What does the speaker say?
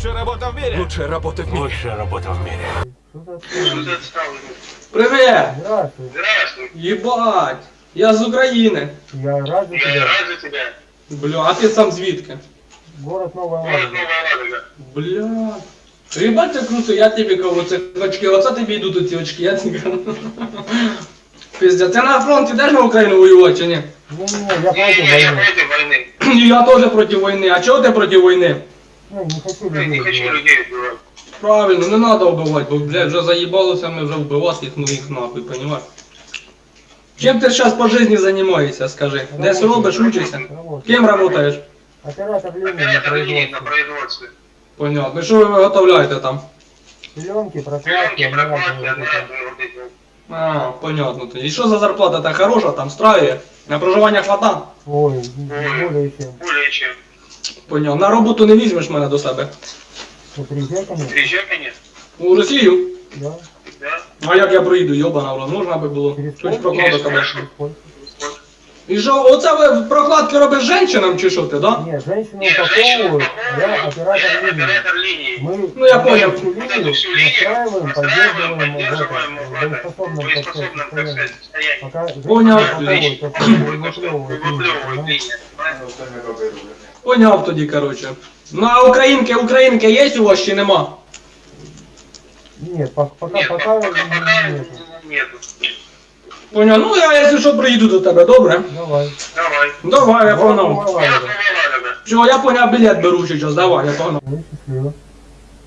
Лучшая работа в мире. Лучшая работа в мире. Лучшая работа в мире. Что за отсталый? Привет! Здравствуй. Здравствуй. Єбать! Я з України. Я рад за Я тебя. рад за тебя. Бля, а ти сам звідки? Город Новая Город Ладога. Новая Ладога. Бля. Єбать, це круто, я тобі кажу, це очки, оце тобі йдуть ці очки, я тобі кажу. Пиздец, ти на фронт ідеш на Україну воювати чи ні? Не-не, я против Не, я войны. против войны. І я теж проти війни. А чого ти проти війни? Ну, не хочу Я людей не хочу убивать. людей убивать. Правильно, не треба вбивати, бо, блядь, вже заїбалося ми вже вбивати їх, ну їх нахуй, понімаєш? Чим ти зараз по житті займаєшся, скажи? Десь робиш, учишся? Работаю. Ким працюєш? Оператор линии на Оператор линии на производстве. производстве. Понятно. І що ви виготовляєте там? Пленки, прокладки, Пленки, одноразовые прокладки, вот это. одноразовые вот эти вот. А, понятно. тоді. І що за зарплата та хороша, там страє? На проживання хвата? Ой, более чем. Более чем. Понятно. На роботу не візьмеш мене до себе. Приезжай, конечно. У Росію? Да. Да. А як я проїду, йобана, в рот, можна би було? Через Польщу? прокладу тебе. Через Польшу. І що, оце ви прокладки робиш жінчинам чи що ти, да? Нет, женщину Нет, женщину упаковывают, я упаковывают, оператор я линии. оператор линии. Мы Ну, я понял. всю Вот линию эту всю линию настраиваем, настраиваем, поддерживаем поддерживаем в в этом, этом, боеспособном, так сказать, боеспособном, так состоянии. сказать, состоянии. Пока женщину Понял. упаковывают, Отлично. так сказать, выплевывают линию, Выплевывают да? линию. понимаешь? Поняв тоді, коротше. Ну а українки, українки є у вас чи нема? Нет, по- пока, Нет, пока, пока, пока нету. нету. Поняв, ну я якщо що приїду до тебе, добре? Давай. Давай. Давай, я понял. погнав. Все, я поняв, білет беру сейчас. давай, я погнав. Ну, счастливо.